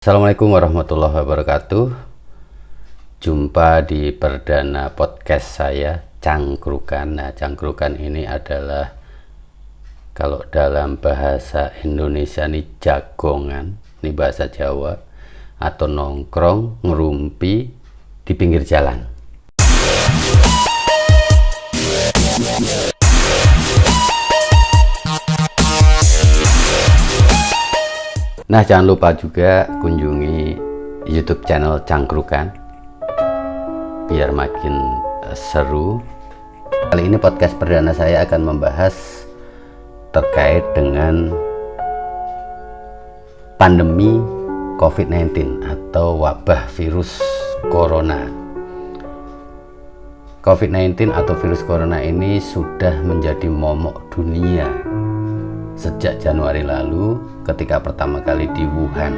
Assalamualaikum warahmatullahi wabarakatuh. Jumpa di perdana podcast saya Cangkrukan. Nah cangkrukan ini adalah Kalau dalam bahasa Indonesia ini jagongan Ini bahasa Jawa Atau nongkrong, ngerumpi Di pinggir jalan Nah jangan lupa juga kunjungi YouTube channel Cangkrukan biar makin uh, seru. Kali ini podcast perdana saya akan membahas terkait dengan pandemi COVID-19 atau wabah virus corona. COVID-19 atau virus corona ini sudah menjadi momok dunia sejak Januari lalu ketika pertama kali di Wuhan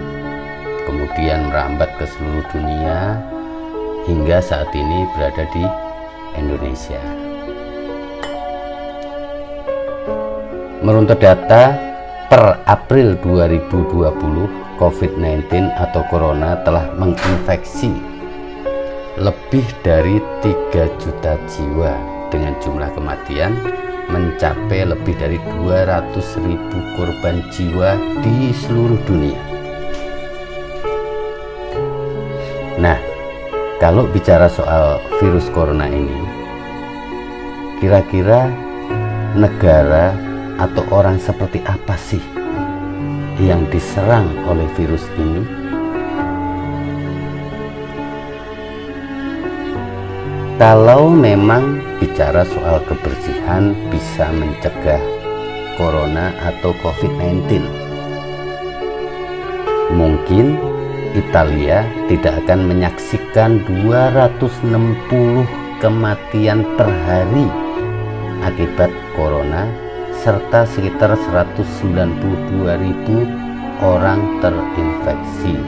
kemudian merambat ke seluruh dunia hingga saat ini berada di Indonesia. Menurut data per April 2020 COVID-19 atau Corona telah menginfeksi lebih dari 3 juta jiwa dengan jumlah kematian mencapai lebih dari 200 ribu korban jiwa di seluruh dunia. Nah kalau bicara soal virus corona ini kira-kira negara atau orang seperti apa sih yang diserang oleh virus ini kalau memang bicara soal kebersihan bisa mencegah corona atau covid-19 mungkin Italia tidak akan menyaksikan 260 kematian per hari akibat corona serta sekitar 192.000 orang terinfeksi.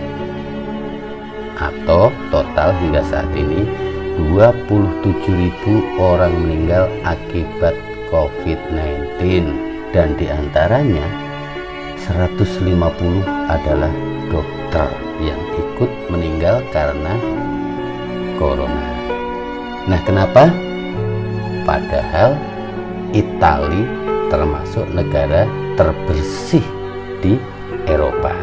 Atau total hingga saat ini 27.000 orang meninggal akibat COVID-19 dan di antaranya 150 adalah dokter yang ikut meninggal karena corona. Nah kenapa? padahal Itali termasuk negara terbersih di Eropa.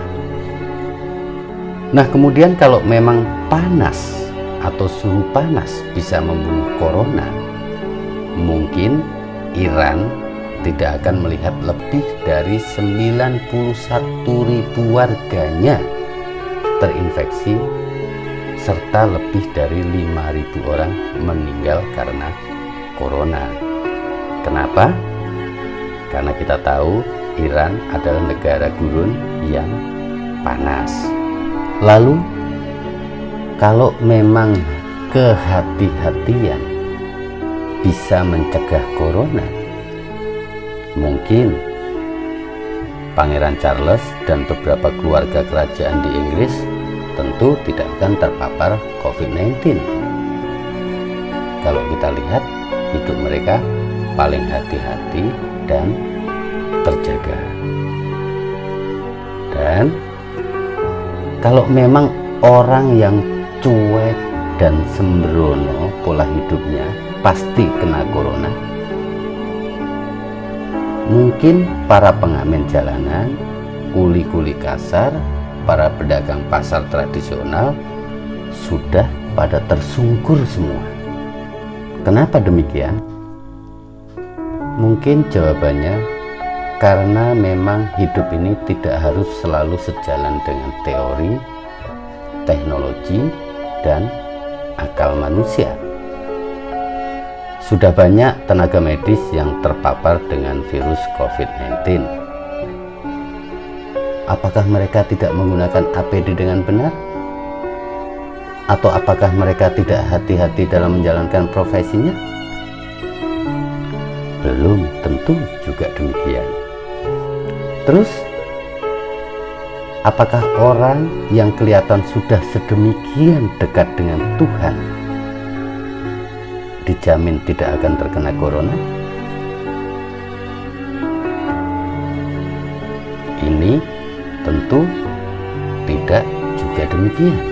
Nah kemudian kalau memang panas atau suhu panas bisa membunuh corona, mungkin Iran tidak akan melihat lebih dari 91 ribu warganya terinfeksi serta lebih dari 5.000 orang meninggal karena corona. Kenapa? Karena kita tahu Iran adalah negara gurun yang panas. Lalu kalau memang kehati-hatian bisa mencegah corona mungkin Pangeran Charles dan beberapa keluarga kerajaan di Inggris tentu tidak akan terpapar COVID-19 kalau kita lihat hidup mereka paling hati-hati dan terjaga. Dan kalau memang orang yang cuek dan sembrono pola hidupnya pasti kena corona. Mungkin para pengamen jalanan kuli-kuli kasar para pedagang pasar tradisional sudah pada tersungkur semua. Kenapa demikian? Mungkin jawabannya karena memang hidup ini tidak harus selalu sejalan dengan teori teknologi dan akal manusia. Sudah banyak tenaga medis yang terpapar dengan virus COVID-19. Apakah mereka tidak menggunakan APD dengan benar? Atau apakah mereka tidak hati-hati dalam menjalankan profesinya? Belum tentu juga demikian. Terus, Apakah orang yang kelihatan sudah sedemikian dekat dengan Tuhan dijamin tidak akan terkena corona? Ini tentu tidak juga demikian.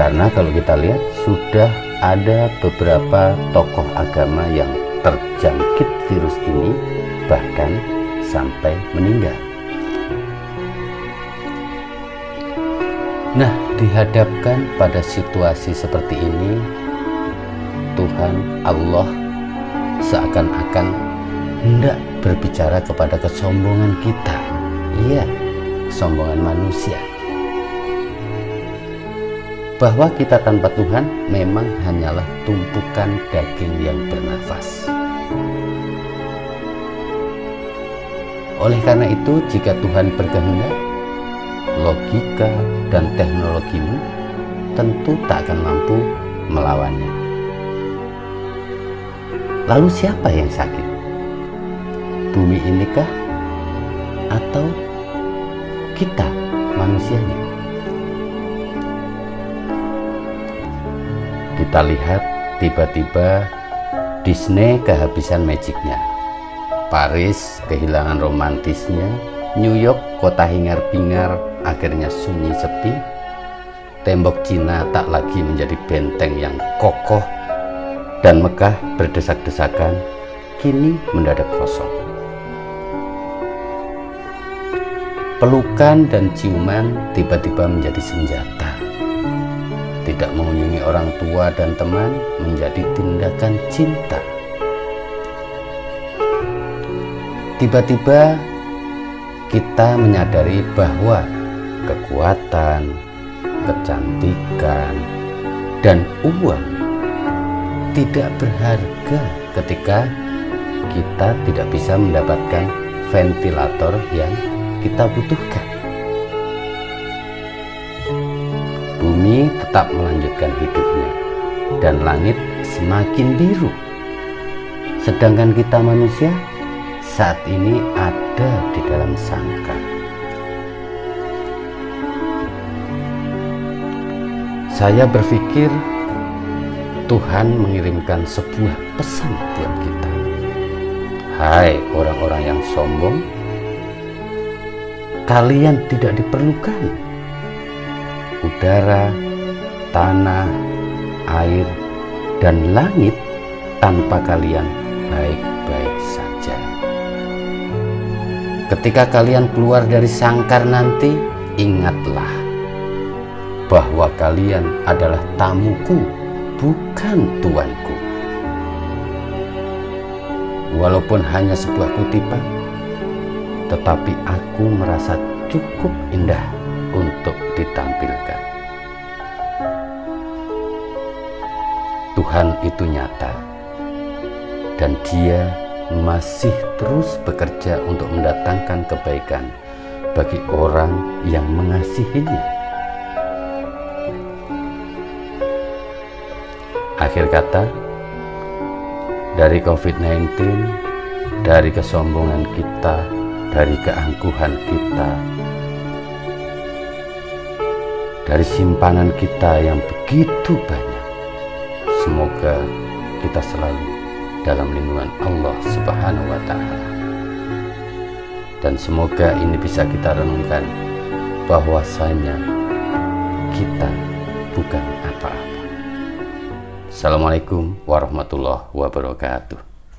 Karena kalau kita lihat sudah ada beberapa tokoh agama yang terjangkit virus ini bahkan sampai meninggal. Nah, dihadapkan pada situasi seperti ini, Tuhan Allah seakan-akan hendak berbicara kepada kesombongan kita. Iya, kesombongan manusia. Bahwa kita tanpa Tuhan memang hanyalah tumpukan daging yang bernafas. Oleh karena itu, jika Tuhan berkehendak, logika dan teknologimu tentu tak akan mampu melawannya. Lalu siapa yang sakit? Bumi inikah? Atau kita manusianya? Kita lihat tiba-tiba Disney kehabisan magicnya. Paris kehilangan romantisnya. New York kota hingar-bingar akhirnya sunyi sepi. Tembok Cina tak lagi menjadi benteng yang kokoh dan Mekah berdesak-desakan kini mendadak kosong. Pelukan dan ciuman tiba-tiba menjadi senjata. Tidak mengunjungi orang tua dan teman menjadi tindakan cinta. Tiba-tiba kita menyadari bahwa kekuatan, kecantikan, dan uang tidak berharga ketika kita tidak bisa mendapatkan ventilator yang kita butuhkan. Bumi tetap melanjutkan hidupnya dan langit semakin biru. Sedangkan kita manusia saat ini ada di dalam sangkar. Saya berpikir Tuhan mengirimkan sebuah pesan buat kita. Hai orang-orang yang sombong, kalian tidak diperlukan. Udara, tanah, air, dan langit tanpa kalian baik-baik Ketika kalian keluar dari sangkar nanti, ingatlah bahwa kalian adalah tamuku, bukan tuanku. Walaupun hanya sebuah kutipan, tetapi aku merasa cukup indah untuk ditampilkan. Tuhan itu nyata, dan Dia masih terus bekerja untuk mendatangkan kebaikan bagi orang yang mengasihinya. Akhir kata, dari COVID-19, dari kesombongan kita, dari keangkuhan kita, dari simpanan kita yang begitu banyak. Semoga kita selalu dalam lindungan Allah Subhanahu wa taala. Dan semoga ini bisa kita renungkan bahwasanya kita bukan apa-apa. Assalamualaikum warahmatullahi wabarakatuh.